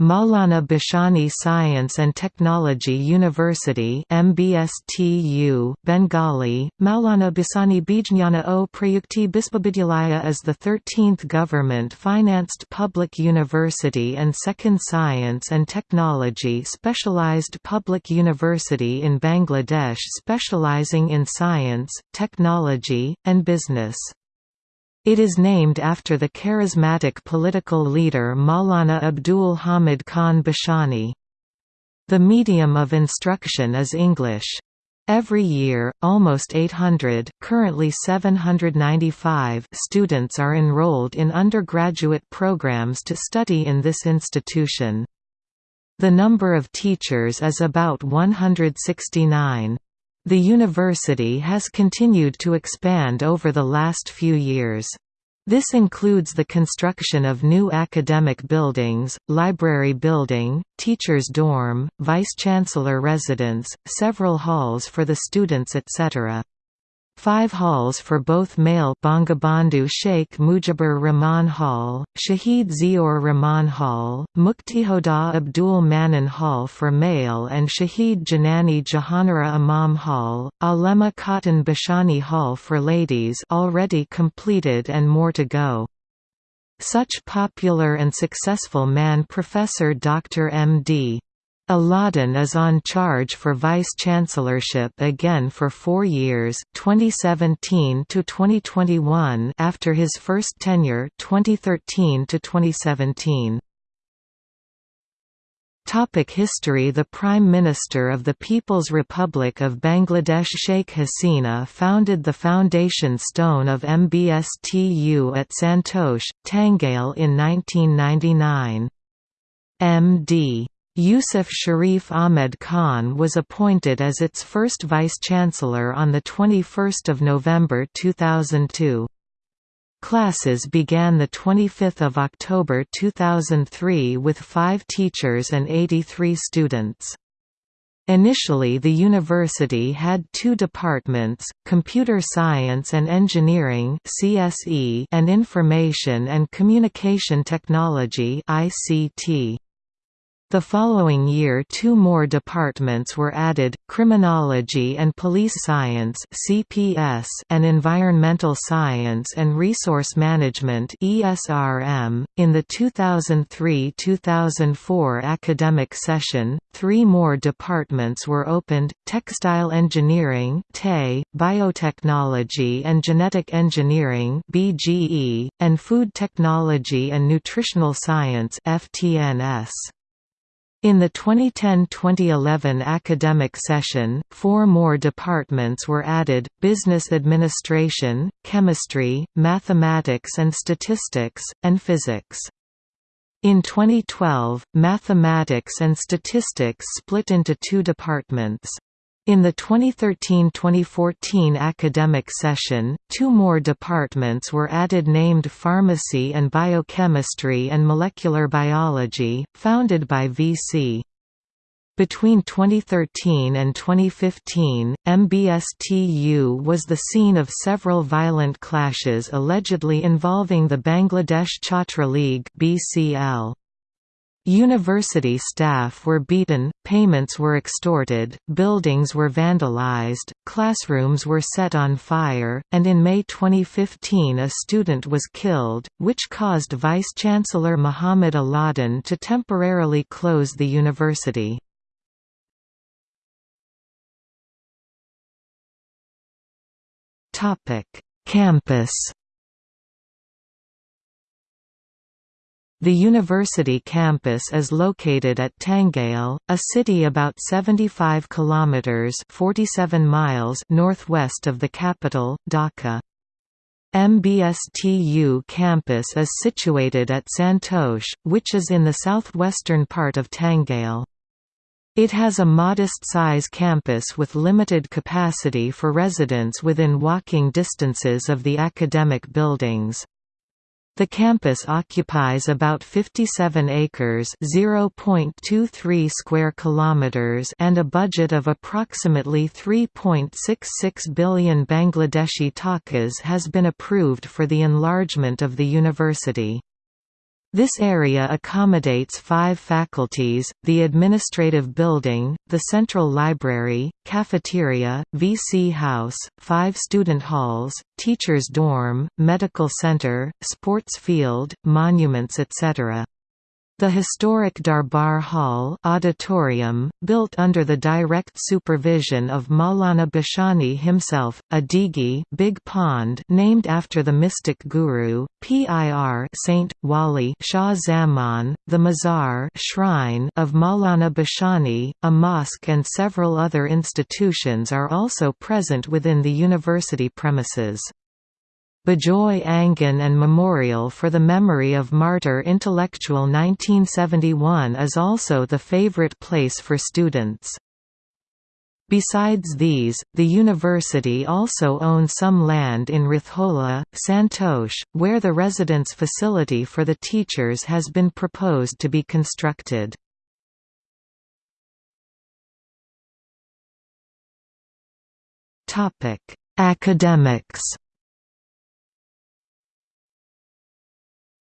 Maulana Bhashani Science and Technology University MBSTU, Bengali, Maulana Bhashani Bijnana o Prayukti Bispabidyalaya is the 13th government-financed public university and second science and technology specialized public university in Bangladesh specializing in science, technology, and business. It is named after the charismatic political leader Maulana Abdul Hamid Khan Bhashani. The medium of instruction is English. Every year, almost 800 currently 795 students are enrolled in undergraduate programs to study in this institution. The number of teachers is about 169. The university has continued to expand over the last few years. This includes the construction of new academic buildings, library building, teachers' dorm, vice-chancellor residence, several halls for the students etc. Five halls for both male Bangabandhu Sheikh Mujibur Rahman Hall, Shahid Ziaur Rahman Hall, Muktijoddha Abdul Manan Hall for male and Shahid Janani Jahanara Imam Hall, Alema Khatun Bhashani Hall for ladies already completed and more to go. Such popular and successful man Professor Dr. M.D. Alauddin is on charge for vice-chancellorship again for four years 2017 to 2021 after his first tenure 2013 to 2017. Topic History The Prime Minister of the People's Republic of Bangladesh Sheikh Hasina founded the foundation stone of MBSTU at Santosh, Tangail in 1999. M.D. Yusuf Sharif Ahmed Khan was appointed as its first vice-chancellor on 21 November 2002. Classes began 25 October 2003 with five teachers and 83 students. Initially the university had two departments, Computer Science and Engineering and Information and Communication Technology ICT. The following year two more departments were added, Criminology and Police Science CPS and Environmental Science and Resource Management ESRM. .In the 2003–2004 academic session, three more departments were opened, Textile Engineering Biotechnology and Genetic Engineering BGE, and Food Technology and Nutritional Science FTNS. In the 2010–2011 academic session, four more departments were added, Business Administration, Chemistry, Mathematics and Statistics, and Physics. In 2012, Mathematics and Statistics split into two departments. In the 2013–2014 academic session, two more departments were added named Pharmacy and Biochemistry and Molecular Biology, founded by V.C. Between 2013 and 2015, MBSTU was the scene of several violent clashes allegedly involving the Bangladesh Chhatra League BCL. University staff were beaten, payments were extorted, buildings were vandalized, classrooms were set on fire, and in May 2015 a student was killed, which caused Vice-Chancellor Muhammad Alauddin to temporarily close the university. Campus The university campus is located at Tangail, a city about 75 kilometers (47 miles) northwest of the capital, Dhaka. MBSTU campus is situated at Santosh, which is in the southwestern part of Tangail. It has a modest-size campus with limited capacity for residents within walking distances of the academic buildings. The campus occupies about 57 acres (0.23 square kilometers) and a budget of approximately 3.66 billion Bangladeshi takas has been approved for the enlargement of the university. This area accommodates five faculties, the administrative building, the central library, cafeteria, VC house, five student halls, teachers' dorm, medical center, sports field, monuments etc. The historic Darbar Hall auditorium, built under the direct supervision of Maulana Bhashani himself, a digi big pond named after the mystic guru, Pir Saint, Wali Shah Zaman, the Mazar shrine of Maulana Bhashani, a mosque and several other institutions are also present within the university premises. Bejoy Angan and Memorial for the Memory of Martyr Intellectual 1971 is also the favorite place for students. Besides these, the university also owns some land in Rithola, Santosh, where the residence facility for the teachers has been proposed to be constructed. Academics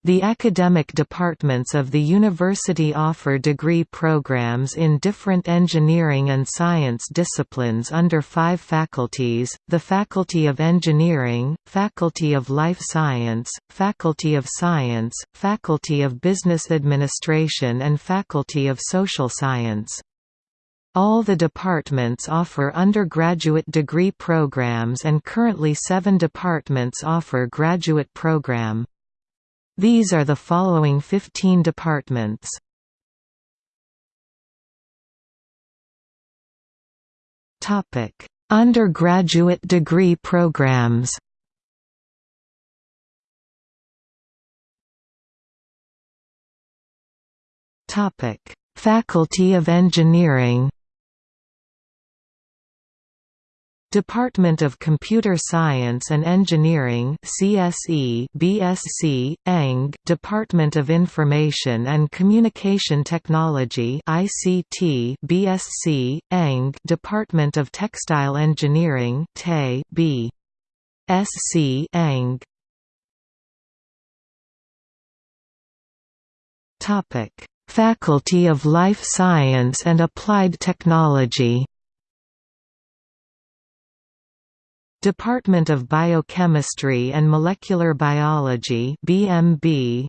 The academic departments of the university offer degree programs in different engineering and science disciplines under five faculties, the Faculty of Engineering, Faculty of Life Science, Faculty of Science, Faculty of Business Administration and Faculty of Social Science. All the departments offer undergraduate degree programs and currently seven departments offer graduate program. These are the following 15 departments. Topic: Undergraduate degree programs. Topic: Faculty of Engineering. Department of Computer Science and Engineering CSE BSc ENG Department of Information and Communication Technology ICT BSc ENG Department of Textile Engineering TE B. SC ENG. Topic Faculty of Life Science and Applied Technology Department of Biochemistry and Molecular Biology BMB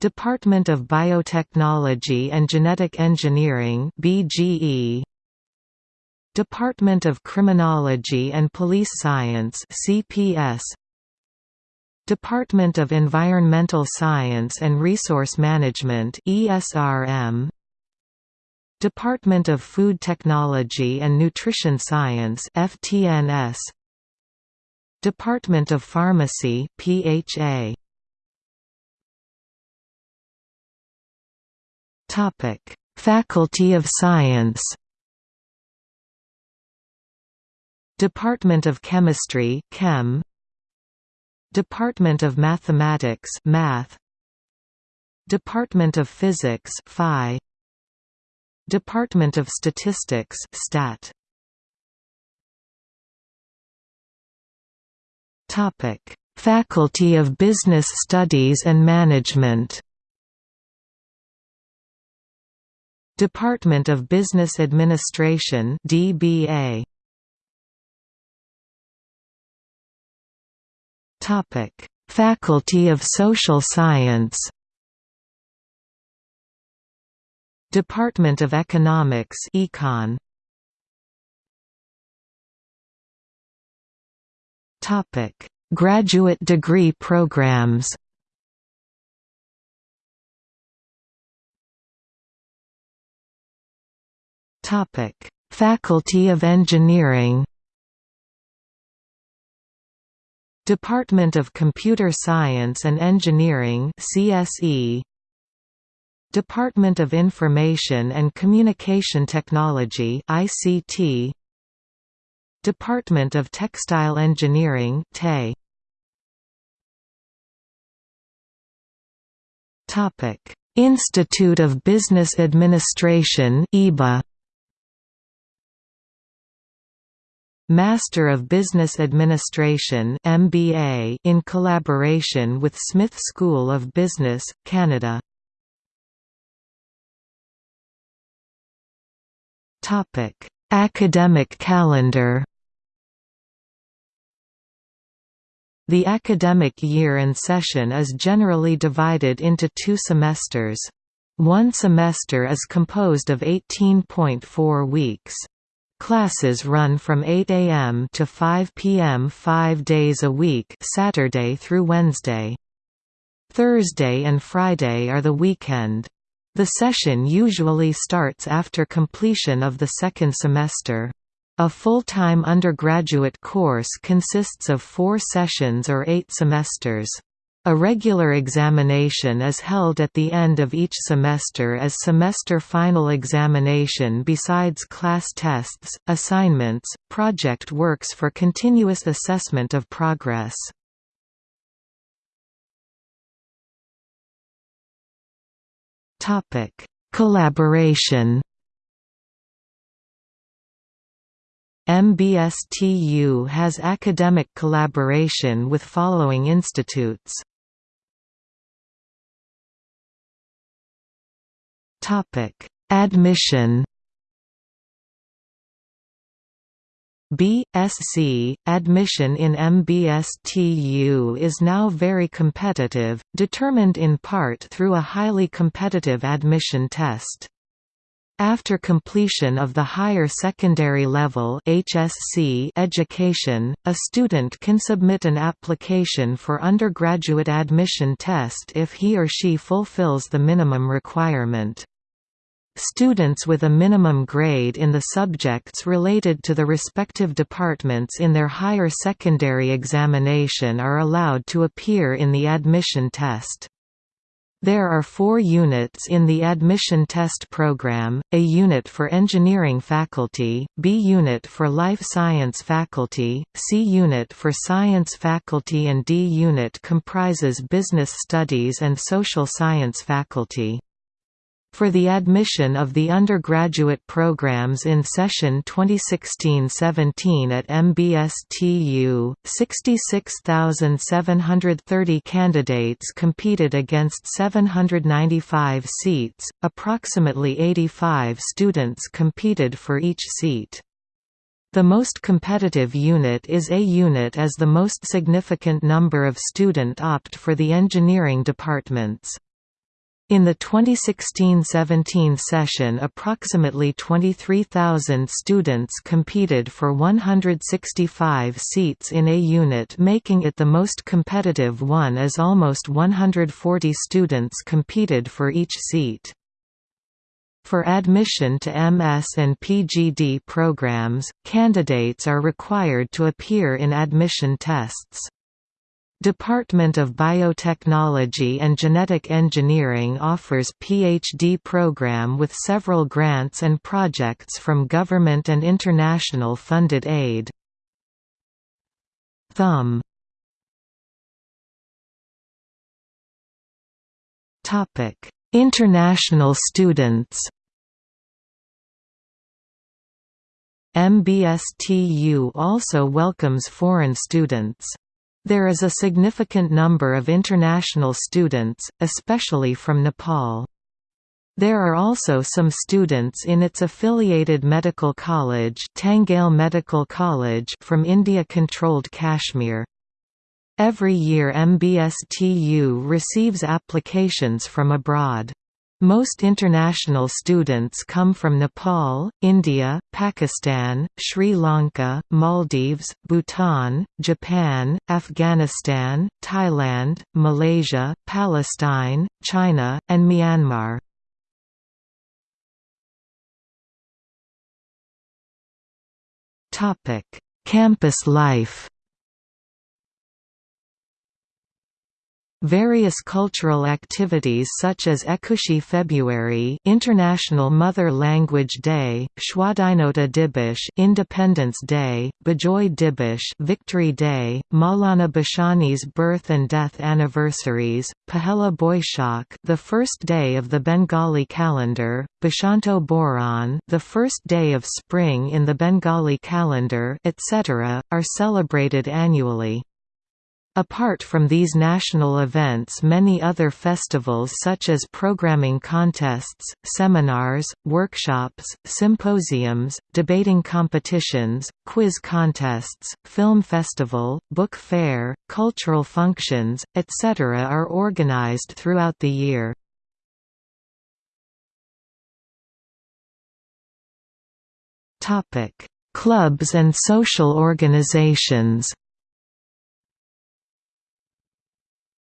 Department of Biotechnology and Genetic Engineering BGE Department of Criminology and Police Science CPS Department of Environmental Science and Resource Management ESRM Department of Food Technology and Nutrition Science FTNS Department of Pharmacy PHA Topic. Faculty of Science. Department of Chemistry Chem. Department of Mathematics Math. Department of Physics Phi Department of Statistics Stat. Topic. Faculty of Business Studies and Management. Department of Business Administration DBA Topic. Faculty of Social Science Department of Economics Econ. Topic. Graduate degree programs. Topic. Faculty of Engineering. Department of Computer Science and Engineering CSE Department of Information and Communication Technology ICT Department of Textile Engineering TE Topic. Institute of Business Administration IBA Master of Business Administration MBA in collaboration with Smith School of Business, Canada. Academic calendar The academic year and session is generally divided into two semesters. One semester is composed of 18.4 weeks. Classes run from 8 a.m. to 5 p.m. five days a week Saturday through Wednesday. Thursday and Friday are the weekend. The session usually starts after completion of the second semester. A full-time undergraduate course consists of four sessions or eight semesters. A regular examination is held at the end of each semester as semester final examination besides class tests, assignments, project works for continuous assessment of progress. Collaboration MBSTU has academic collaboration with following institutes Admission. B.Sc. Admission in MBSTU is now very competitive, determined in part through a highly competitive admission test. After completion of the higher secondary level HSC education, a student can submit an application for undergraduate admission test if he or she fulfills the minimum requirement. Students with a minimum grade in the subjects related to the respective departments in their higher secondary examination are allowed to appear in the admission test. There are four units in the admission test program, A unit for engineering faculty, B unit for life science faculty, C unit for science faculty and D unit comprises business studies and social science faculty. For the admission of the undergraduate programs in session 2016-17 at MBSTU, 66,730 candidates competed against 795 seats, approximately 85 students competed for each seat. The most competitive unit is A unit as the most significant number of student opt for the engineering departments. In the 2016–17 session approximately 23,000 students competed for 165 seats in a unit making it the most competitive one as almost 140 students competed for each seat. For admission to MS and PGD programs, candidates are required to appear in admission tests. Department of Biotechnology and Genetic Engineering offers PhD program with several grants and projects from government and international funded aid. Thumb International students MBSTU also welcomes foreign students. There is a significant number of international students, especially from Nepal. There are also some students in its affiliated medical college, Tangail Medical College from India-controlled Kashmir. Every year MBSTU receives applications from abroad. Most international students come from Nepal, India, Pakistan, Sri Lanka, Maldives, Bhutan, Japan, Afghanistan, Thailand, Malaysia, Palestine, China, and Myanmar. Campus life Various cultural activities such as Ekushey February International Mother Language Day, Swadhinota Dibosh Independence Day, Bijoy Dibish Victory Day, Maulana Bhashani's birth and death anniversaries, Pahela Boishakh the first day of the Bengali calendar, Bashanto Boran the first day of spring in the Bengali calendar etc., are celebrated annually. Apart from these national events many other festivals such as programming contests, seminars, workshops, symposiums, debating competitions, quiz contests, film festival, book fair, cultural functions, etc. are organized throughout the year. Clubs and social organizations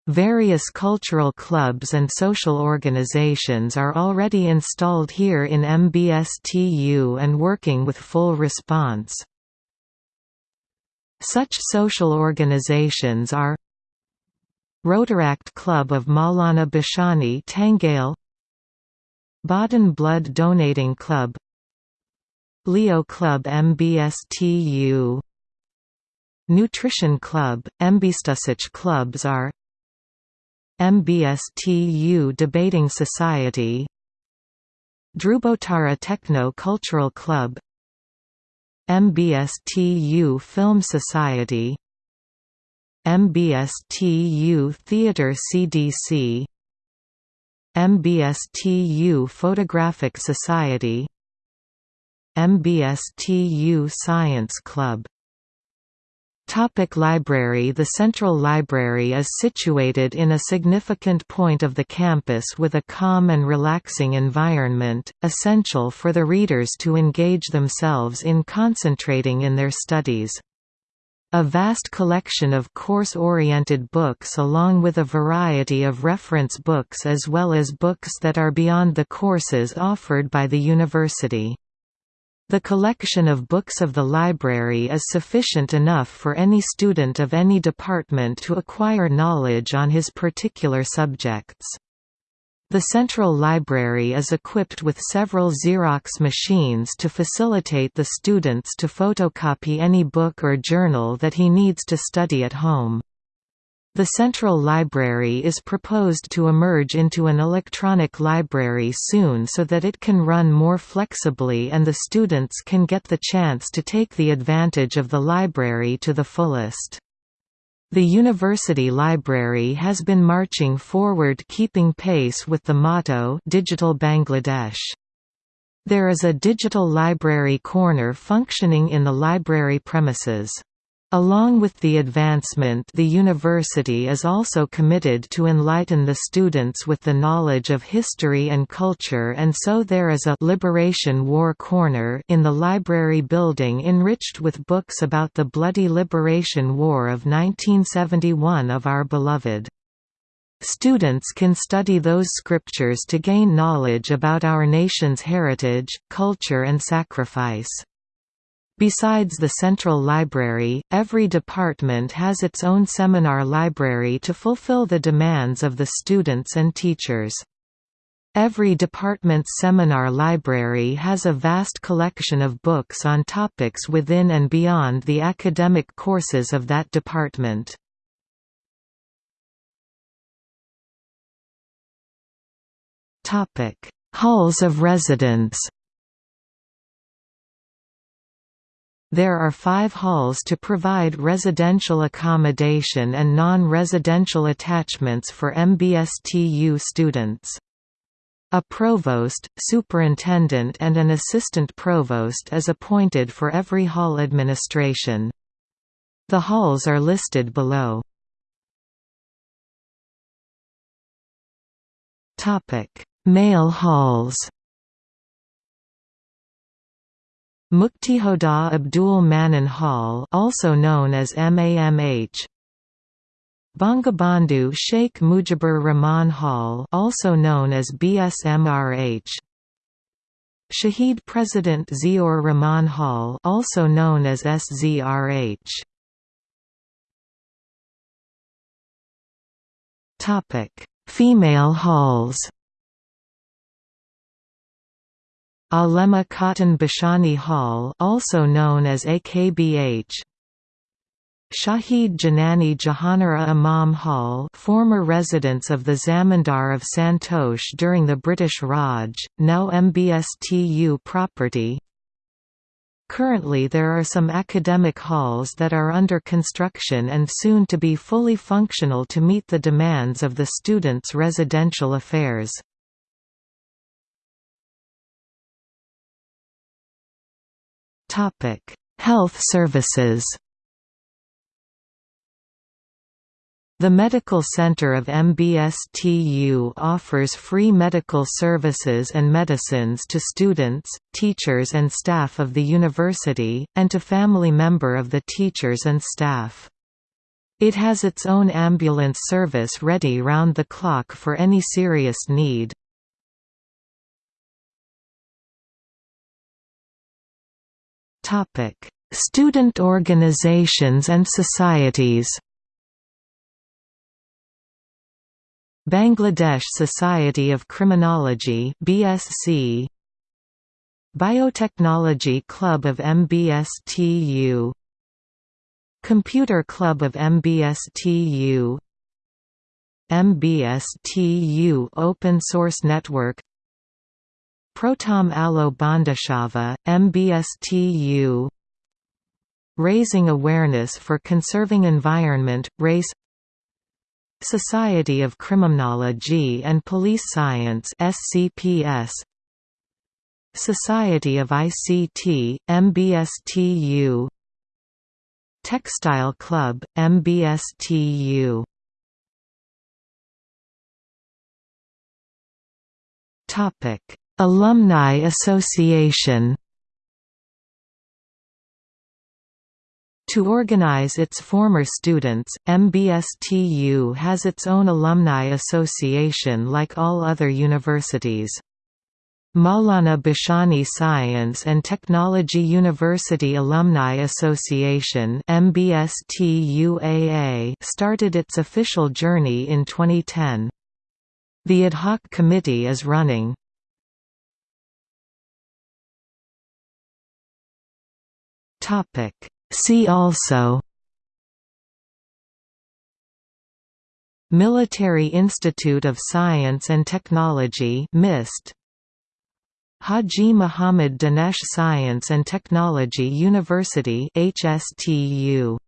Various cultural clubs and social organizations are already installed here in MBSTU and working with full response. Such social organizations are Rotaract Club of Maulana Bhashani Tangail Badhan Blood Donating Club Leo Club MBSTU Nutrition Club, Mbstusich clubs are MBSTU Debating Society Drubotara Techno Cultural Club MBSTU Film Society MBSTU Theatre CDC MBSTU Photographic Society MBSTU Science Club Topic library The Central Library is situated in a significant point of the campus with a calm and relaxing environment, essential for the readers to engage themselves in concentrating in their studies. A vast collection of course-oriented books along with a variety of reference books as well as books that are beyond the courses offered by the university. The collection of books of the library is sufficient enough for any student of any department to acquire knowledge on his particular subjects. The Central Library is equipped with several Xerox machines to facilitate the students to photocopy any book or journal that he needs to study at home. The Central Library is proposed to emerge into an electronic library soon so that it can run more flexibly and the students can get the chance to take the advantage of the library to the fullest. The university library has been marching forward keeping pace with the motto Digital Bangladesh. There is a digital library corner functioning in the library premises. Along with the advancement the university is also committed to enlighten the students with the knowledge of history and culture and so there is a «Liberation War Corner» in the library building enriched with books about the bloody Liberation War of 1971 of our beloved. Students can study those scriptures to gain knowledge about our nation's heritage, culture and sacrifice. Besides the central library, every department has its own seminar library to fulfill the demands of the students and teachers. Every department's seminar library has a vast collection of books on topics within and beyond the academic courses of that department. Halls of residence There are five halls to provide residential accommodation and non-residential attachments for MBSTU students. A provost, superintendent and an assistant provost is appointed for every hall administration. The halls are listed below. Male halls Muktijoddha Abdul Manan Hall also known as MAMH Bangabandhu Sheikh Mujibur Rahman Hall also known as BSMRH Shahid President Ziaur Rahman Hall also known as SZRH Topic Female halls Alema Khatun Bhashani Hall also known as AKBH Shahid Janani Jahanara Imam Hall former residence of the Zamindar of Santosh during the British Raj, now MBSTU property Currently there are some academic halls that are under construction and soon to be fully functional to meet the demands of the students' residential affairs. Health services The Medical Center of MBSTU offers free medical services and medicines to students, teachers and staff of the university, and to family member of the teachers and staff. It has its own ambulance service ready round the clock for any serious need. Student organizations and societies Bangladesh Society of Criminology BSC Biotechnology Club of MBSTU Computer Club of MBSTU MBSTU Open Source Network Prothom Alo Bondhushava, MBSTU Raising awareness for conserving environment, race. Society of Criminology and Police Science SCPS Society of ICT MBSTU Textile Club MBSTU Topic Alumni Association To organize its former students, MBSTU has its own alumni association like all other universities. Maulana Bhashani Science and Technology University Alumni Association started its official journey in 2010. The ad hoc committee is running. Topic. See also Military Institute of Science and Technology MIST. Haji Muhammad Danesh Science and Technology University HSTU